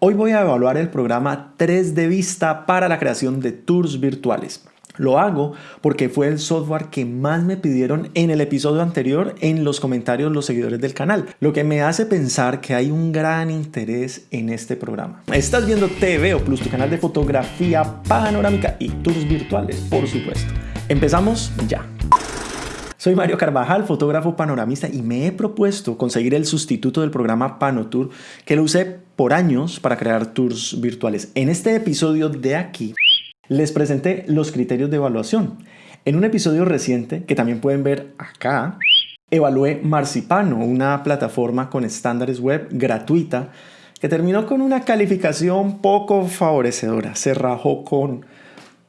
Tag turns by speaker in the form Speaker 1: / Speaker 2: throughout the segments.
Speaker 1: Hoy voy a evaluar el programa 3 de Vista para la creación de tours virtuales. Lo hago porque fue el software que más me pidieron en el episodio anterior en los comentarios los seguidores del canal, lo que me hace pensar que hay un gran interés en este programa. Estás viendo TV o Plus, tu canal de fotografía panorámica y tours virtuales, por supuesto. Empezamos ya. Soy Mario Carvajal, fotógrafo panoramista y me he propuesto conseguir el sustituto del programa Panotour que lo usé por años para crear tours virtuales. En este episodio de aquí les presenté los criterios de evaluación. En un episodio reciente, que también pueden ver acá, evalué Marcipano, una plataforma con estándares web gratuita que terminó con una calificación poco favorecedora. Se rajó con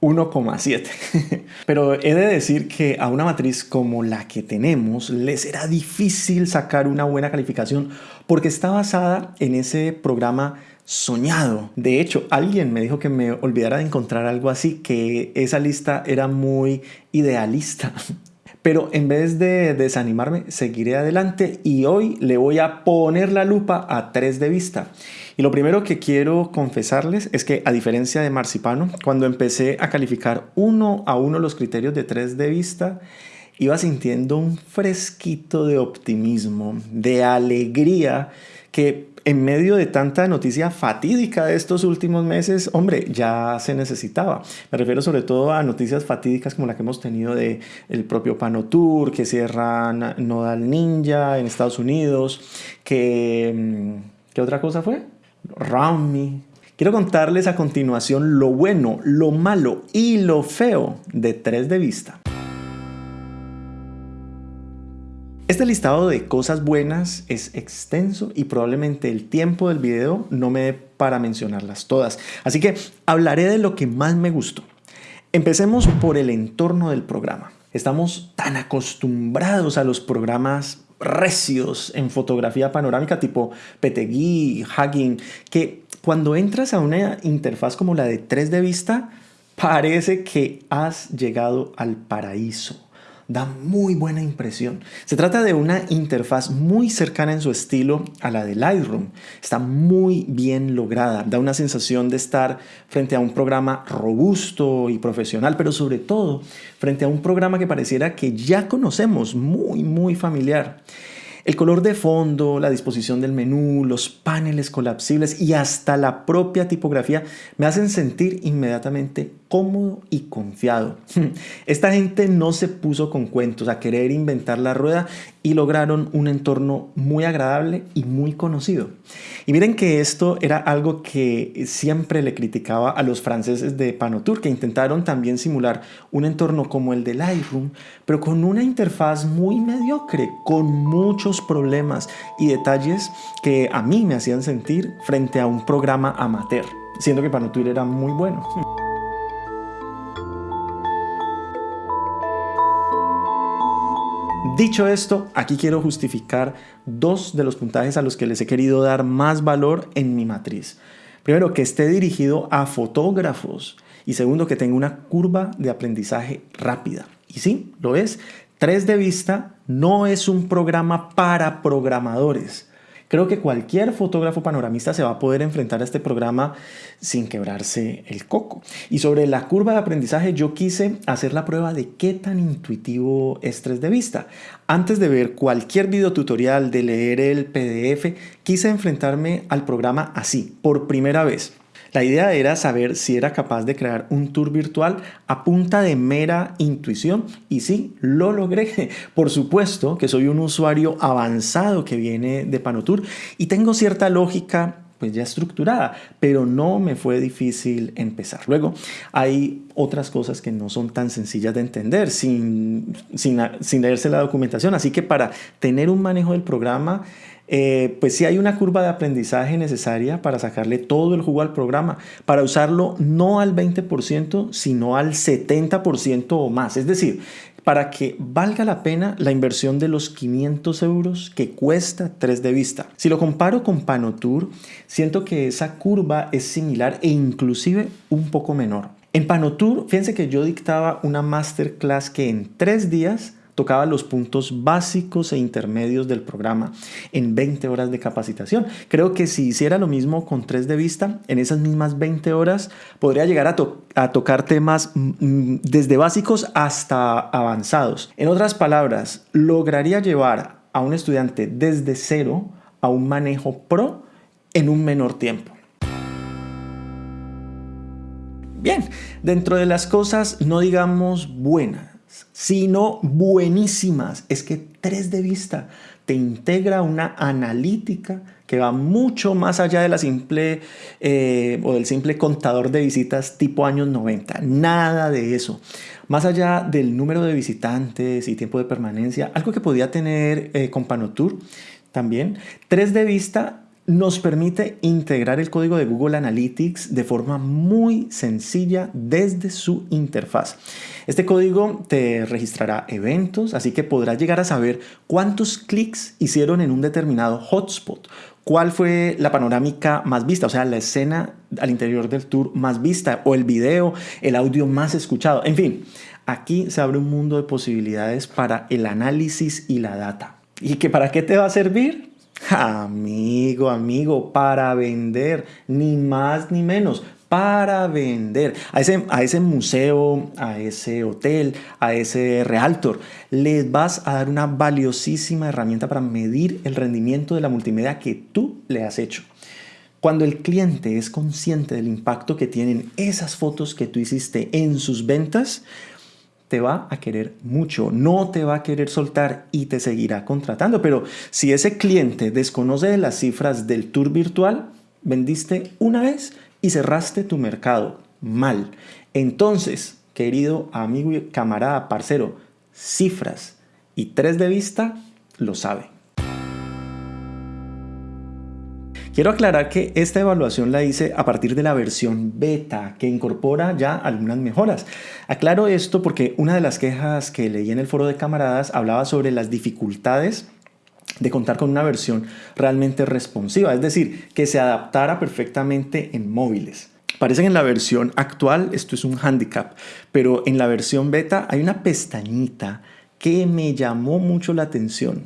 Speaker 1: 1,7. Pero he de decir que a una matriz como la que tenemos le será difícil sacar una buena calificación porque está basada en ese programa soñado. De hecho, alguien me dijo que me olvidara de encontrar algo así, que esa lista era muy idealista. Pero en vez de desanimarme, seguiré adelante y hoy le voy a poner la lupa a 3 de vista. Y lo primero que quiero confesarles es que a diferencia de Marcipano, cuando empecé a calificar uno a uno los criterios de 3 de vista, iba sintiendo un fresquito de optimismo, de alegría que en medio de tanta noticia fatídica de estos últimos meses, hombre, ya se necesitaba. Me refiero sobre todo a noticias fatídicas como la que hemos tenido de propio Panotour, que cierran Nodal Ninja en Estados Unidos, que... Mm, ¿Qué otra cosa fue? Round Me. Quiero contarles a continuación lo bueno, lo malo y lo feo de tres de vista. Este listado de cosas buenas es extenso y probablemente el tiempo del video no me dé para mencionarlas todas. Así que hablaré de lo que más me gustó. Empecemos por el entorno del programa. Estamos tan acostumbrados a los programas recios en fotografía panorámica tipo Petegui, Hugging, que cuando entras a una interfaz como la de 3 de vista, parece que has llegado al paraíso da muy buena impresión. Se trata de una interfaz muy cercana en su estilo a la de Lightroom. Está muy bien lograda, da una sensación de estar frente a un programa robusto y profesional, pero sobre todo frente a un programa que pareciera que ya conocemos, muy, muy familiar. El color de fondo, la disposición del menú, los paneles colapsibles y hasta la propia tipografía me hacen sentir inmediatamente cómodo y confiado. Esta gente no se puso con cuentos a querer inventar la rueda y lograron un entorno muy agradable y muy conocido. Y miren que esto era algo que siempre le criticaba a los franceses de Panotour, que intentaron también simular un entorno como el de Lightroom, pero con una interfaz muy mediocre, con muchos problemas y detalles que a mí me hacían sentir frente a un programa amateur, siendo que Panotour era muy bueno. Dicho esto, aquí quiero justificar dos de los puntajes a los que les he querido dar más valor en mi matriz. Primero, que esté dirigido a fotógrafos y segundo, que tenga una curva de aprendizaje rápida. Y sí, lo es. 3 de vista no es un programa para programadores. Creo que cualquier fotógrafo panoramista se va a poder enfrentar a este programa sin quebrarse el coco. Y sobre la curva de aprendizaje yo quise hacer la prueba de qué tan intuitivo es 3 de vista. Antes de ver cualquier video tutorial, de leer el PDF, quise enfrentarme al programa así, por primera vez. La idea era saber si era capaz de crear un tour virtual a punta de mera intuición y sí, lo logré. Por supuesto que soy un usuario avanzado que viene de Panotour y tengo cierta lógica pues ya estructurada, pero no me fue difícil empezar. Luego hay otras cosas que no son tan sencillas de entender sin, sin, sin leerse la documentación, así que para tener un manejo del programa eh, pues sí hay una curva de aprendizaje necesaria para sacarle todo el jugo al programa, para usarlo no al 20%, sino al 70% o más. Es decir, para que valga la pena la inversión de los 500 euros que cuesta 3 de vista. Si lo comparo con Panotour, siento que esa curva es similar e inclusive un poco menor. En Panotour, fíjense que yo dictaba una masterclass que en 3 días tocaba los puntos básicos e intermedios del programa en 20 horas de capacitación. Creo que si hiciera lo mismo con 3 de vista, en esas mismas 20 horas podría llegar a, tocar temas mm, mm, desde básicos hasta avanzados. En otras palabras, lograría llevar a un estudiante desde cero a un manejo pro en un menor tiempo. Bien, dentro de las cosas no digamos buenas, sino buenísimas, es que 3 de vista te integra una analítica que va mucho más allá de la simple eh, o del simple contador de visitas tipo años 90. Nada de eso. Más allá del número de visitantes y tiempo de permanencia, algo que podía tener eh, con Panotour también, 3 de vista nos permite integrar el código de Google Analytics de forma muy sencilla desde su interfaz. Este código te registrará eventos, así que podrás llegar a saber cuántos clics hicieron en un determinado hotspot, cuál fue la panorámica más vista, o sea, la escena al interior del tour más vista, o el video, el audio más escuchado, en fin. Aquí se abre un mundo de posibilidades para el análisis y la data. ¿Y que para qué te va a servir? Amigo, amigo, para vender, ni más ni menos, para vender. A ese, a ese museo, a ese hotel, a ese realtor, les vas a dar una valiosísima herramienta para medir el rendimiento de la multimedia que tú le has hecho. Cuando el cliente es consciente del impacto que tienen esas fotos que tú hiciste en sus ventas, te va a querer mucho, no te va a querer soltar y te seguirá contratando. Pero si ese cliente desconoce de las cifras del tour virtual, vendiste una vez y cerraste tu mercado mal. Entonces, querido amigo y camarada, parcero, cifras y tres de vista lo sabe. Quiero aclarar que esta evaluación la hice a partir de la versión beta, que incorpora ya algunas mejoras. Aclaro esto porque una de las quejas que leí en el foro de camaradas hablaba sobre las dificultades de contar con una versión realmente responsiva, es decir, que se adaptara perfectamente en móviles. Parece que en la versión actual esto es un handicap, pero en la versión beta hay una pestañita que me llamó mucho la atención.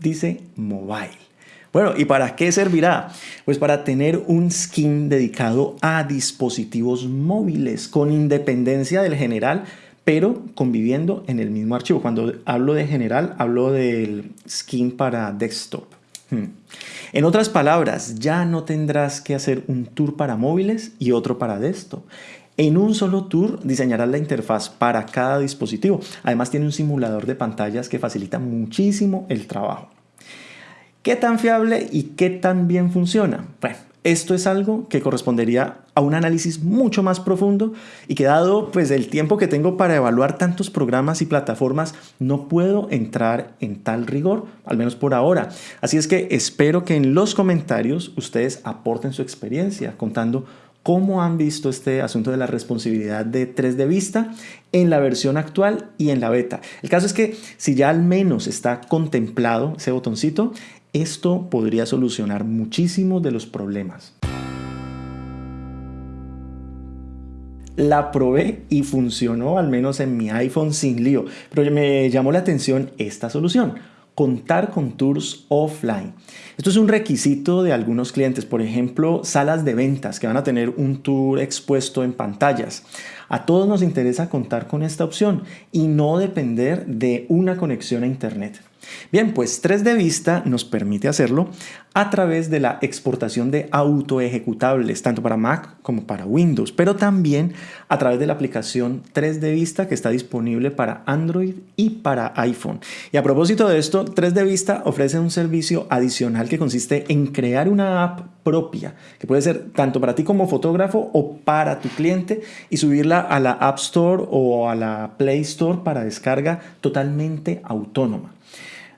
Speaker 1: Dice mobile. Bueno, ¿y para qué servirá? Pues para tener un skin dedicado a dispositivos móviles con independencia del general, pero conviviendo en el mismo archivo. Cuando hablo de general, hablo del skin para desktop. Hmm. En otras palabras, ya no tendrás que hacer un tour para móviles y otro para desktop. En un solo tour diseñarás la interfaz para cada dispositivo. Además tiene un simulador de pantallas que facilita muchísimo el trabajo. ¿Qué tan fiable y qué tan bien funciona? Bueno, esto es algo que correspondería a un análisis mucho más profundo y que dado pues el tiempo que tengo para evaluar tantos programas y plataformas no puedo entrar en tal rigor, al menos por ahora. Así es que espero que en los comentarios ustedes aporten su experiencia contando cómo han visto este asunto de la responsabilidad de 3 de vista en la versión actual y en la beta. El caso es que si ya al menos está contemplado ese botoncito, esto podría solucionar muchísimos de los problemas. La probé y funcionó al menos en mi iPhone sin lío, pero me llamó la atención esta solución contar con tours offline. Esto es un requisito de algunos clientes, por ejemplo, salas de ventas que van a tener un tour expuesto en pantallas. A todos nos interesa contar con esta opción y no depender de una conexión a Internet. Bien, pues 3 de vista nos permite hacerlo a través de la exportación de auto ejecutables, tanto para Mac como para Windows, pero también a través de la aplicación 3 de vista que está disponible para Android y para iPhone. Y a propósito de esto, 3 de vista ofrece un servicio adicional que consiste en crear una app propia, que puede ser tanto para ti como fotógrafo o para tu cliente y subirla a la App Store o a la Play Store para descarga totalmente autónoma.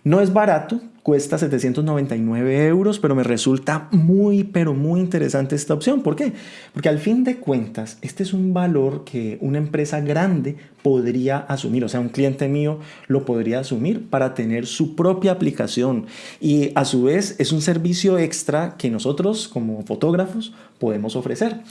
Speaker 1: No es barato, cuesta 799 euros, pero me resulta muy, pero muy interesante esta opción. ¿Por qué? Porque al fin de cuentas, este es un valor que una empresa grande podría asumir, o sea, un cliente mío lo podría asumir para tener su propia aplicación. Y a su vez es un servicio extra que nosotros como fotógrafos podemos ofrecer.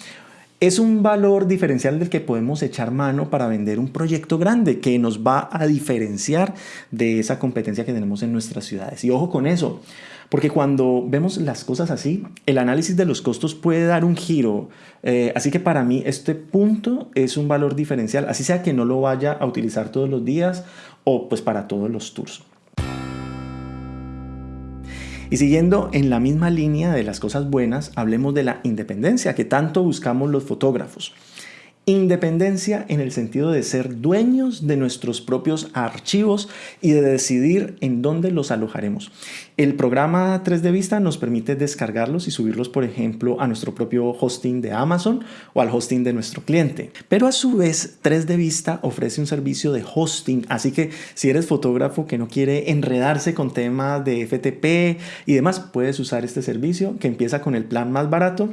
Speaker 1: Es un valor diferencial del que podemos echar mano para vender un proyecto grande que nos va a diferenciar de esa competencia que tenemos en nuestras ciudades. Y ojo con eso, porque cuando vemos las cosas así, el análisis de los costos puede dar un giro. Eh, así que para mí este punto es un valor diferencial, así sea que no lo vaya a utilizar todos los días o pues para todos los tours. Y siguiendo en la misma línea de las cosas buenas, hablemos de la independencia que tanto buscamos los fotógrafos. Independencia en el sentido de ser dueños de nuestros propios archivos y de decidir en dónde los alojaremos. El programa 3 de Vista nos permite descargarlos y subirlos, por ejemplo, a nuestro propio hosting de Amazon o al hosting de nuestro cliente. Pero a su vez, 3 de Vista ofrece un servicio de hosting, así que si eres fotógrafo que no quiere enredarse con temas de FTP y demás, puedes usar este servicio que empieza con el plan más barato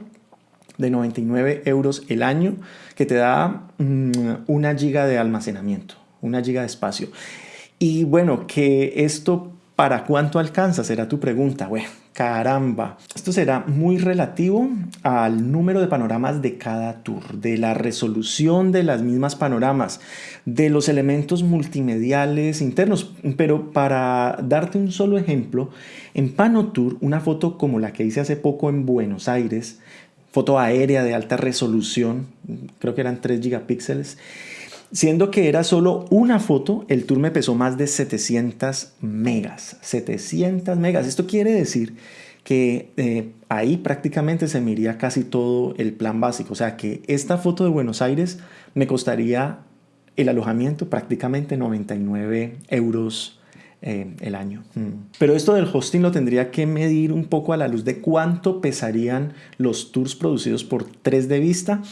Speaker 1: de 99 euros el año que te da mm, una giga de almacenamiento, una giga de espacio. Y bueno, que esto para cuánto alcanza será tu pregunta. Bueno, caramba. Esto será muy relativo al número de panoramas de cada tour, de la resolución de las mismas panoramas, de los elementos multimediales internos. Pero para darte un solo ejemplo, en Panotour, una foto como la que hice hace poco en Buenos Aires, foto aérea de alta resolución, creo que eran 3 gigapíxeles. Siendo que era solo una foto, el tour me pesó más de 700 megas. 700 megas. Esto quiere decir que eh, ahí prácticamente se me iría casi todo el plan básico. O sea que esta foto de Buenos Aires me costaría el alojamiento prácticamente 99 euros eh, el año. Mm. Pero esto del hosting lo tendría que medir un poco a la luz de cuánto pesarían los tours producidos por 3 de vista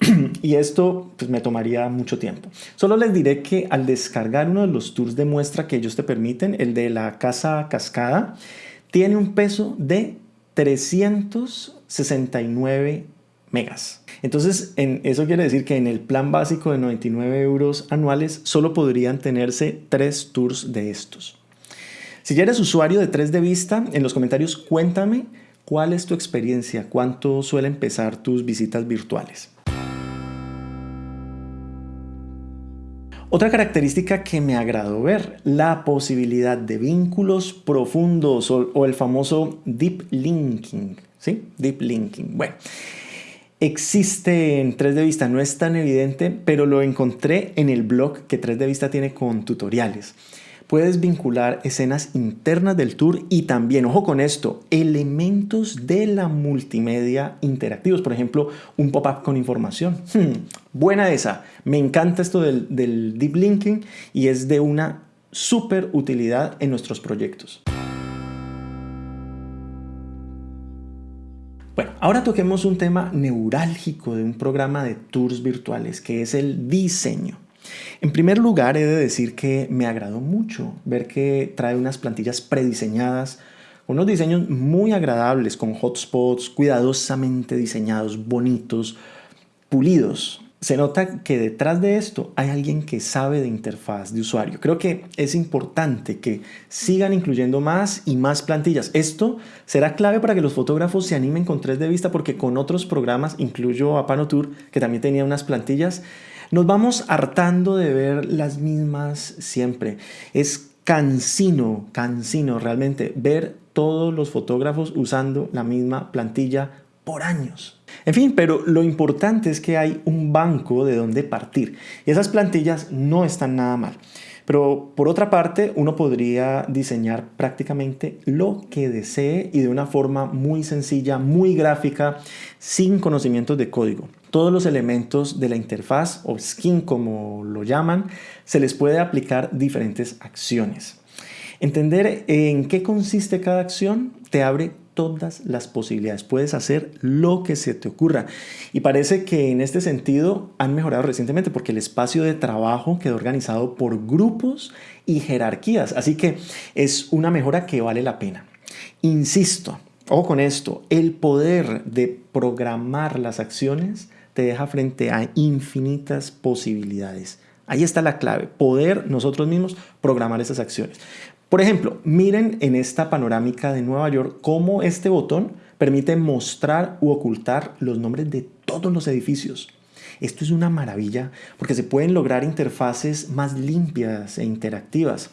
Speaker 1: y esto pues, me tomaría mucho tiempo. Solo les diré que al descargar uno de los tours de muestra que ellos te permiten, el de la casa cascada, tiene un peso de 369 megas. Entonces, en, eso quiere decir que en el plan básico de 99 euros anuales solo podrían tenerse tres tours de estos. Si ya eres usuario de 3 de vista, en los comentarios cuéntame cuál es tu experiencia, cuánto suelen pesar tus visitas virtuales. Otra característica que me agradó ver, la posibilidad de vínculos profundos o, el famoso deep linking. ¿Sí? Deep linking. Bueno, existe en 3 de vista, no es tan evidente, pero lo encontré en el blog que 3 de vista tiene con tutoriales puedes vincular escenas internas del tour y también, ojo con esto, elementos de la multimedia interactivos. Por ejemplo, un pop-up con información. Hmm, buena esa. Me encanta esto del, del deep linking y es de una súper utilidad en nuestros proyectos. Ahora toquemos un tema neurálgico de un programa de tours virtuales, que es el diseño. En primer lugar, he de decir que me agradó mucho ver que trae unas plantillas prediseñadas, unos diseños muy agradables con hotspots cuidadosamente diseñados, bonitos, pulidos. Se nota que detrás de esto hay alguien que sabe de interfaz de usuario. Creo que es importante que sigan incluyendo más y más plantillas. Esto será clave para que los fotógrafos se animen con 3 de vista porque con otros programas, incluyo a Panotour, que también tenía unas plantillas, nos vamos hartando de ver las mismas siempre. Es cansino, cansino realmente ver todos los fotógrafos usando la misma plantilla por años. En fin, pero lo importante es que hay un banco de donde partir y esas plantillas no están nada mal. Pero por otra parte, uno podría diseñar prácticamente lo que desee y de una forma muy sencilla, muy gráfica, sin conocimientos de código. Todos los elementos de la interfaz o skin como lo llaman, se les puede aplicar diferentes acciones. Entender en qué consiste cada acción te abre todas las posibilidades. Puedes hacer lo que se te ocurra. Y parece que en este sentido han mejorado recientemente porque el espacio de trabajo quedó organizado por grupos y jerarquías. Así que es una mejora que vale la pena. Insisto, ojo con esto, el poder de programar las acciones te deja frente a infinitas posibilidades. Ahí está la clave, poder nosotros mismos programar esas acciones. Por ejemplo, miren en esta panorámica de Nueva York cómo este botón permite mostrar u ocultar los nombres de todos los edificios. Esto es una maravilla porque se pueden lograr interfaces más limpias e interactivas.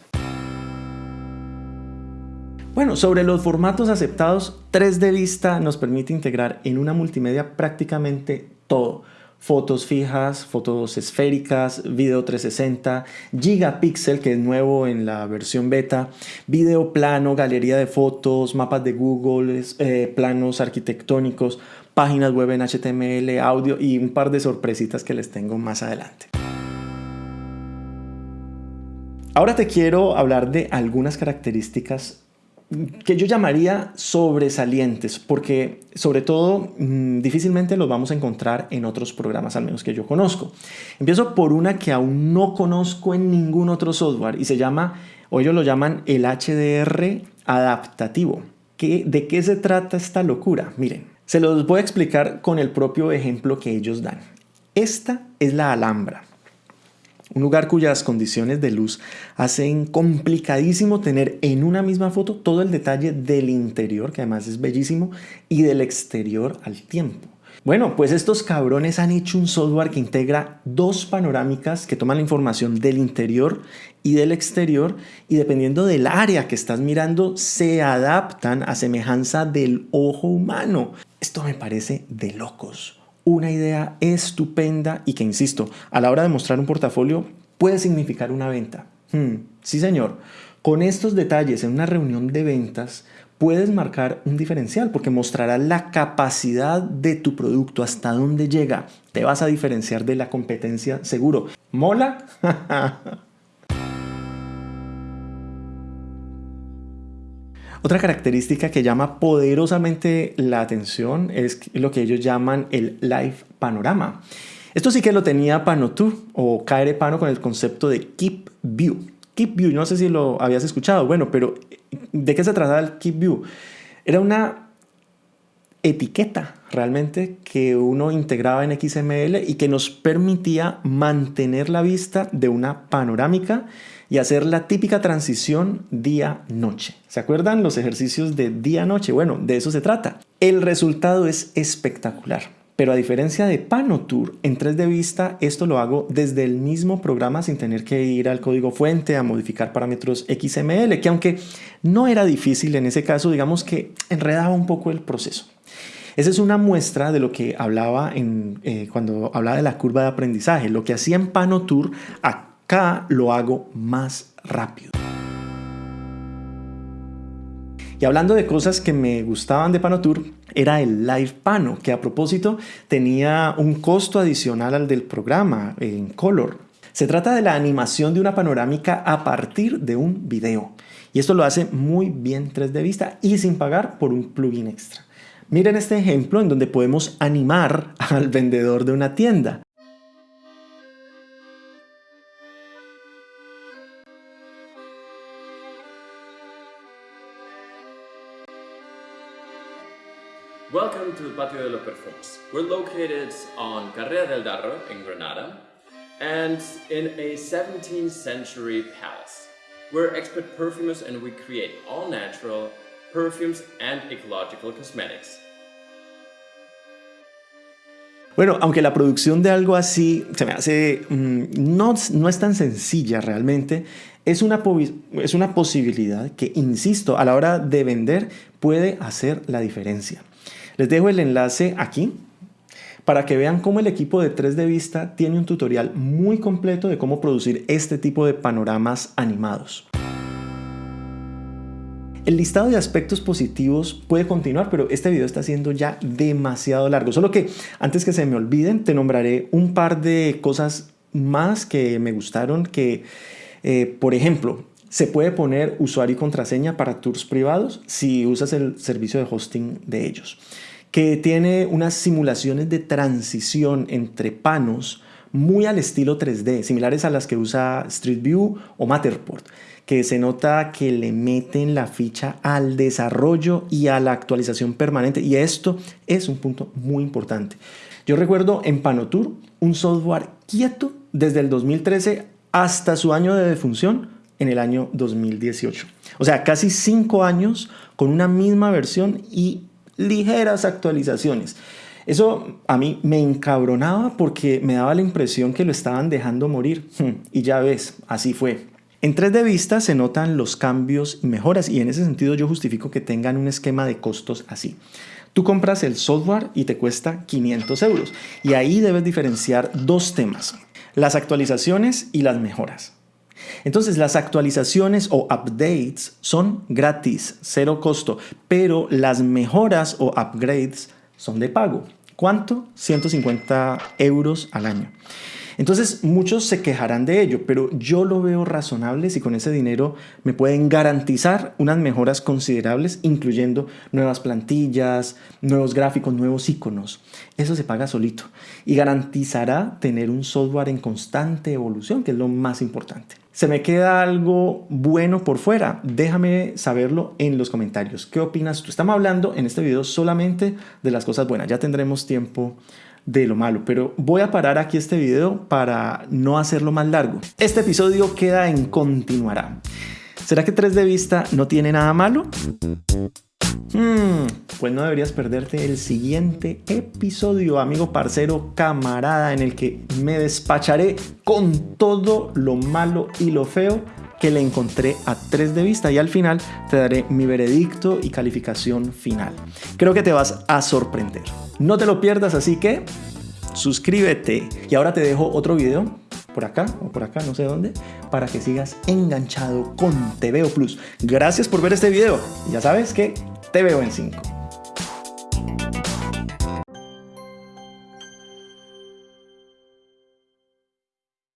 Speaker 1: Bueno, sobre los formatos aceptados, 3D Vista nos permite integrar en una multimedia prácticamente todo. Fotos fijas, fotos esféricas, video 360, gigapixel que es nuevo en la versión beta, video plano, galería de fotos, mapas de Google, eh, planos arquitectónicos, páginas web en HTML, audio y un par de sorpresitas que les tengo más adelante. Ahora te quiero hablar de algunas características que yo llamaría sobresalientes, porque sobre todo mm, difícilmente los vamos a encontrar en otros programas, al menos que yo conozco. Empiezo por una que aún no conozco en ningún otro software y se llama, o ellos lo llaman el HDR adaptativo. ¿De qué se trata esta locura? Miren, se los voy a explicar con el propio ejemplo que ellos dan. Esta es la Alhambra un lugar cuyas condiciones de luz hacen complicadísimo tener en una misma foto todo el detalle del interior, que además es bellísimo, y del exterior al tiempo. Bueno, pues estos cabrones han hecho un software que integra dos panorámicas que toman la información del interior y del exterior y dependiendo del área que estás mirando se adaptan a semejanza del ojo humano. Esto me parece de locos una idea estupenda y que, insisto, a la hora de mostrar un portafolio puede significar una venta. Hmm, sí, señor. Con estos detalles en una reunión de ventas puedes marcar un diferencial porque mostrará la capacidad de tu producto, hasta dónde llega. Te vas a diferenciar de la competencia seguro. ¿Mola? Otra característica que llama poderosamente la atención es lo que ellos llaman el Live Panorama. Esto sí que lo tenía Panotour o KR Pano con el concepto de Keep View. Keep View, no sé si lo habías escuchado, bueno, pero ¿de qué se trataba el Keep View? Era una etiqueta realmente que uno integraba en XML y que nos permitía mantener la vista de una panorámica y hacer la típica transición día-noche. ¿Se acuerdan los ejercicios de día-noche? Bueno, de eso se trata. El resultado es espectacular. Pero a diferencia de Panotour, en 3D Vista esto lo hago desde el mismo programa sin tener que ir al código fuente a modificar parámetros XML, que aunque no era difícil en ese caso, digamos que enredaba un poco el proceso. Esa es una muestra de lo que hablaba eh, cuando hablaba de la curva de aprendizaje. Lo que hacía en Panotour, acá lo hago más rápido. Y hablando de cosas que me gustaban de Panotour, era el Live Pano, que a propósito tenía un costo adicional al del programa en Color. Se trata de la animación de una panorámica a partir de un video. Y esto lo hace muy bien 3D Vista y sin pagar por un plugin extra. Miren este ejemplo en donde podemos animar al vendedor de una tienda.
Speaker 2: Welcome to Patio de los Perfumes. We're located on Carrera del Darro in Granada and in a 17th century palace. We're expert perfumers and we create all natural perfumes and ecological cosmetics.
Speaker 1: Bueno, aunque la producción de algo así se me hace, mm, no, no es tan sencilla realmente, es una, es una posibilidad que, insisto, a la hora de vender puede hacer la diferencia. Les dejo el enlace aquí para que vean cómo el equipo de 3D Vista tiene un tutorial muy completo de cómo producir este tipo de panoramas animados. El listado de aspectos positivos puede continuar, pero este video está siendo ya demasiado largo. Solo que antes que se me olviden, te nombraré un par de cosas más que me gustaron que, eh, por ejemplo, se puede poner usuario y contraseña para tours privados si usas el servicio de hosting de ellos, que tiene unas simulaciones de transición entre panos muy al estilo 3D, similares a las que usa Street View o Matterport que se nota que le meten la ficha al desarrollo y a la actualización permanente y esto es un punto muy importante. Yo recuerdo en Panotour un software quieto desde el 2013 hasta su año de defunción en el año 2018. O sea, casi cinco años con una misma versión y ligeras actualizaciones. Eso a mí me encabronaba porque me daba la impresión que lo estaban dejando morir. Hmm, y ya ves, así fue. En 3 de vista se notan los cambios y mejoras y en ese sentido yo justifico que tengan un esquema de costos así. Tú compras el software y te cuesta 500 euros y ahí debes diferenciar dos temas, las actualizaciones y las mejoras. Entonces las actualizaciones o updates son gratis, cero costo, pero las mejoras o upgrades son de pago. ¿Cuánto? 150 euros al año. Entonces muchos se quejarán de ello, pero yo lo veo razonable si con ese dinero me pueden garantizar unas mejoras considerables, incluyendo nuevas plantillas, nuevos gráficos, nuevos iconos. Eso se paga solito y garantizará tener un software en constante evolución, que es lo más importante. ¿Se me queda algo bueno por fuera? Déjame saberlo en los comentarios. ¿Qué opinas tú? Estamos hablando en este video solamente de las cosas buenas. Ya tendremos tiempo de lo malo, pero voy a parar aquí este video para no hacerlo más largo. Este episodio queda en continuará. ¿Será que 3 de vista no tiene nada malo? Hmm, pues no deberías perderte el siguiente episodio, amigo, parcero, camarada, en el que me despacharé con todo lo malo y lo feo que le encontré a 3 de vista y al final te daré mi veredicto y calificación final. Creo que te vas a sorprender. No te lo pierdas, así que suscríbete. Y ahora te dejo otro video por acá o por acá, no sé dónde, para que sigas enganchado con TVO Plus. Gracias por ver este video. ya sabes que te veo en 5.